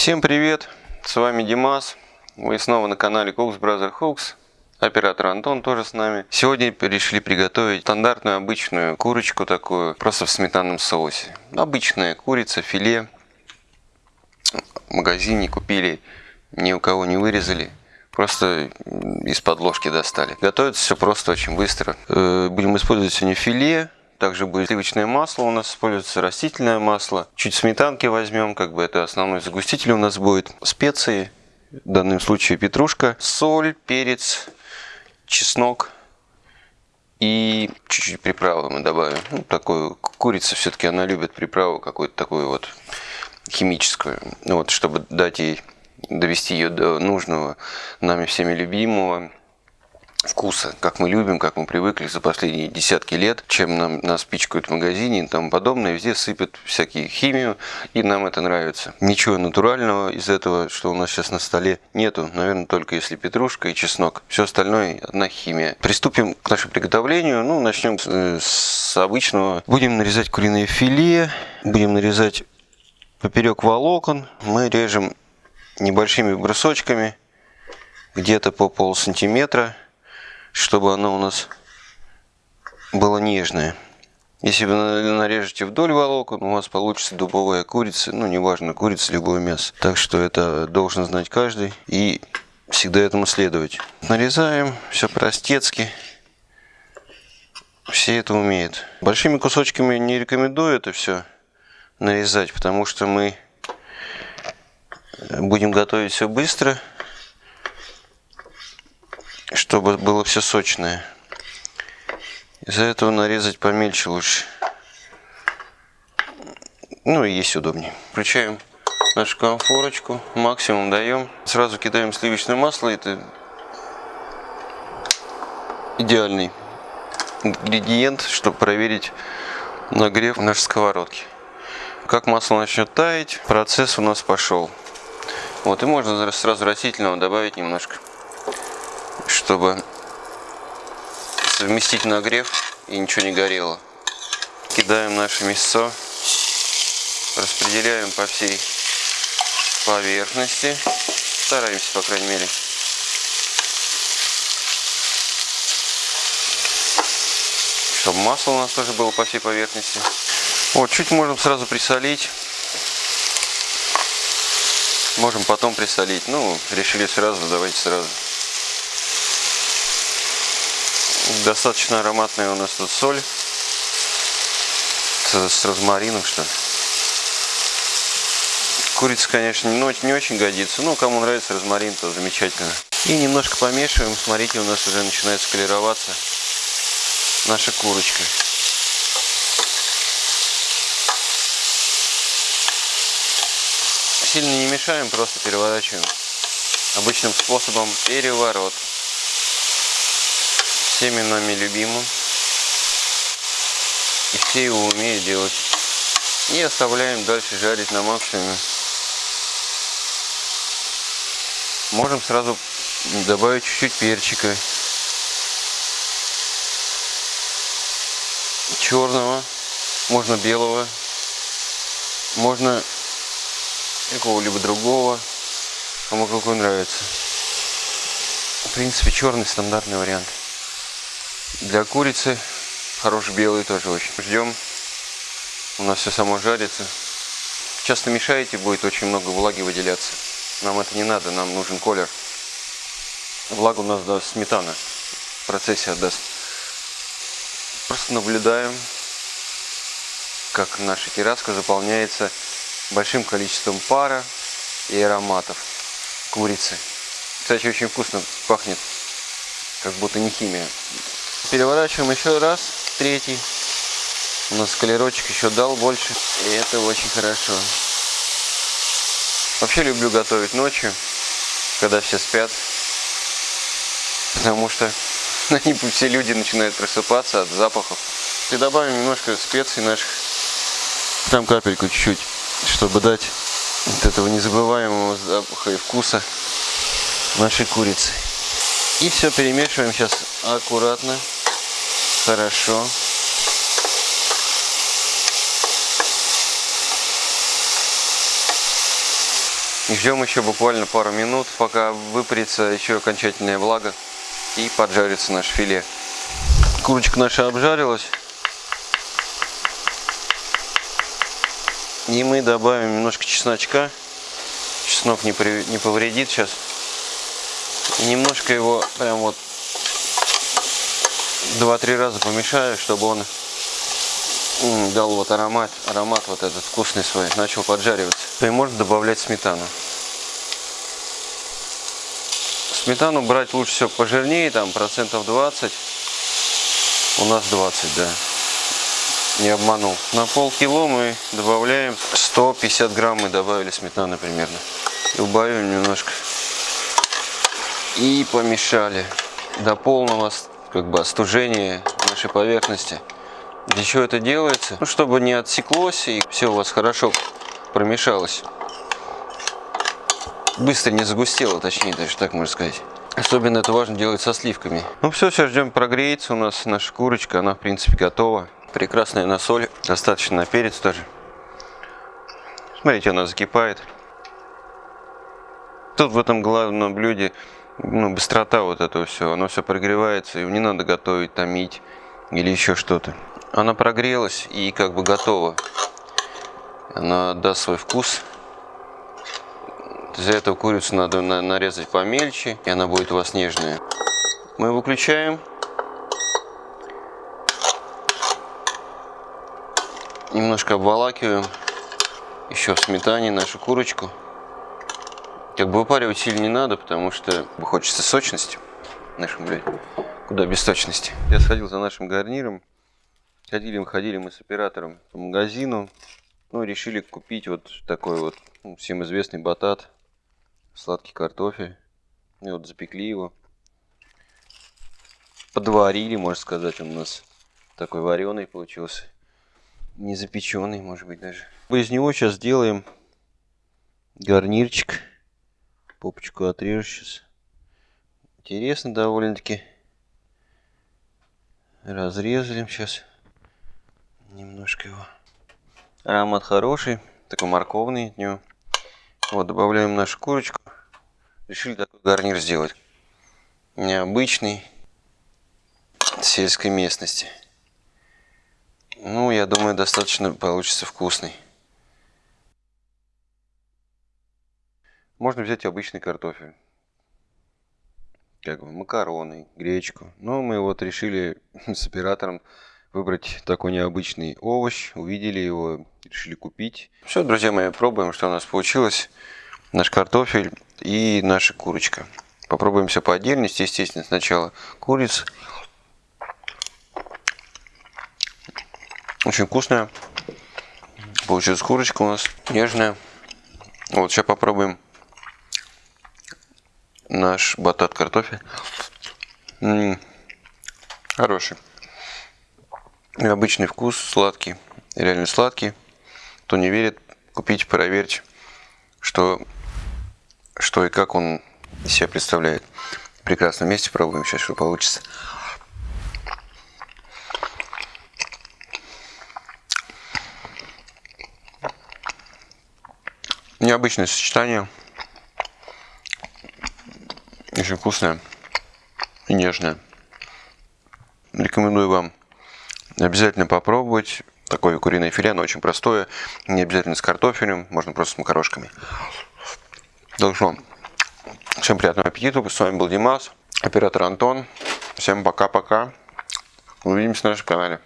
Всем привет! С вами Димас. Вы снова на канале Cooks Brother Hooks. Оператор Антон тоже с нами. Сегодня решили приготовить стандартную обычную курочку такую, просто в сметанном соусе. Обычная курица, филе. В магазине купили, ни у кого не вырезали. Просто из подложки достали. Готовится все просто очень быстро. Э, будем использовать сегодня филе, также будет сливочное масло, у нас используется растительное масло. Чуть сметанки возьмем, как бы это основной загуститель у нас будет. Специи, в данном случае петрушка, соль, перец, чеснок и чуть-чуть приправы мы добавим. Ну, такую курица все-таки она любит приправу какую-то такую вот химическую. Ну, вот, чтобы дать ей довести ее до нужного нами всеми любимого вкуса, как мы любим, как мы привыкли за последние десятки лет, чем нам, нас пичкают в магазине и тому подобное, везде сыпят всякие химию, и нам это нравится. Ничего натурального из этого, что у нас сейчас на столе, нету, наверное, только если петрушка и чеснок. Все остальное одна химия. Приступим к нашему приготовлению. Ну, начнем с, э, с обычного. Будем нарезать куриное филе, будем нарезать поперек волокон. Мы режем небольшими брусочками, где-то по пол сантиметра чтобы оно у нас было нежное. Если вы нарежете вдоль волокон, у вас получится дубовая курица, ну, неважно, курица, любое мясо. Так что это должен знать каждый и всегда этому следовать. Нарезаем, все простецки. Все это умеют. Большими кусочками не рекомендую это все нарезать, потому что мы будем готовить все быстро чтобы было все сочное. Из-за этого нарезать помельче лучше. Ну и есть удобнее. Включаем нашу конфорочку, максимум даем. Сразу кидаем сливочное масло. Это идеальный ингредиент, чтобы проверить нагрев нашей сковородки. Как масло начнет таять, процесс у нас пошел. Вот, и можно сразу растительного добавить немножко чтобы совместить нагрев и ничего не горело. Кидаем наше мясо, распределяем по всей поверхности, стараемся, по крайней мере. Чтобы масло у нас тоже было по всей поверхности. Вот, чуть можем сразу присолить. Можем потом присолить. Ну, решили сразу, давайте сразу. Достаточно ароматная у нас тут соль. С, розмарином, что ли. Курица, конечно, не, не очень годится. Но кому нравится розмарин, то замечательно. И немножко помешиваем. Смотрите, у нас уже начинает склероваться наша курочка. Сильно не мешаем, просто переворачиваем. Обычным способом переворот всеми нами любимым. И все его умеют делать. И оставляем дальше жарить на максимуме. Можем сразу добавить чуть-чуть перчика. Черного. Можно белого. Можно какого-либо другого. Кому какой нравится. В принципе, черный стандартный вариант. Для курицы хороший белый тоже очень. Ждем. У нас все само жарится. Часто мешаете, будет очень много влаги выделяться. Нам это не надо, нам нужен колер. Влагу у нас даст сметана. В процессе отдаст. Просто наблюдаем, как наша терраска заполняется большим количеством пара и ароматов курицы. Кстати, очень вкусно пахнет, как будто не химия. Переворачиваем еще раз, третий. У нас колерочек еще дал больше. И это очень хорошо. Вообще люблю готовить ночью, когда все спят. Потому что они все люди начинают просыпаться от запахов. И добавим немножко специй наших. Там капельку чуть-чуть, чтобы дать вот этого незабываемого запаха и вкуса нашей курицы. И все перемешиваем сейчас аккуратно, хорошо. Ждем еще буквально пару минут, пока выпарится еще окончательная влага и поджарится наше филе. Курочка наша обжарилась. И мы добавим немножко чесночка. Чеснок не, при, не повредит сейчас. Немножко его прям вот 2-3 раза помешаю, чтобы он дал вот аромат, аромат вот этот вкусный свой, начал поджариваться. И можно добавлять сметану. Сметану брать лучше всего пожирнее, там процентов 20. У нас 20, да. Не обманул. На полкило мы добавляем 150 грамм мы добавили сметаны примерно. Убавим немножко. И помешали до полного как бы остужения нашей поверхности. Для чего это делается? Ну, чтобы не отсеклось и все у вас хорошо промешалось. Быстро не загустело, точнее, даже так можно сказать. Особенно это важно делать со сливками. Ну все, сейчас ждем прогреется у нас наша курочка. Она, в принципе, готова. Прекрасная на соль. Достаточно на перец тоже. Смотрите, она закипает. Тут в этом главном блюде ну, быстрота вот этого все. Оно все прогревается, и не надо готовить, томить или еще что-то. Она прогрелась и как бы готова. Она даст свой вкус. Для этого курицу надо нарезать помельче, и она будет у вас нежная. Мы выключаем. Немножко обволакиваем еще в сметане нашу курочку. Как бы выпаривать сильно не надо, потому что хочется сочности нашему блюде. Куда без сочности. Я сходил за нашим гарниром. Ходили мы, ходили мы с оператором по магазину. Ну, решили купить вот такой вот ну, всем известный батат. Сладкий картофель. И вот запекли его. Подварили, можно сказать, он у нас такой вареный получился. Не запеченный, может быть, даже. Из него сейчас сделаем гарнирчик. Попочку отрежу сейчас. Интересно довольно-таки. Разрезали сейчас немножко его. Аромат хороший, такой морковный от него. Вот, добавляем нашу курочку. Решили такой гарнир сделать. Необычный, сельской местности. Ну, я думаю, достаточно получится вкусный. Можно взять обычный картофель. Как бы макароны, гречку. Но мы вот решили с оператором выбрать такой необычный овощ. Увидели его, решили купить. Все, друзья мои, пробуем, что у нас получилось. Наш картофель и наша курочка. Попробуем все по отдельности. Естественно, сначала курица. Очень вкусная. Получилась курочка у нас нежная. Вот, сейчас попробуем наш батат картофель. М -м, хороший. Обычный вкус, сладкий, реально сладкий. Кто не верит, купите, проверьте, что, что и как он себя представляет. Прекрасно вместе пробуем сейчас, что получится. Необычное сочетание. Очень вкусное и нежное. Рекомендую вам Обязательно попробовать. Такое куриное филе, оно очень простое. Не обязательно с картофелем, можно просто с макарошками. Что, всем приятного аппетита. С вами был Димас, оператор Антон. Всем пока-пока. Увидимся на нашем канале.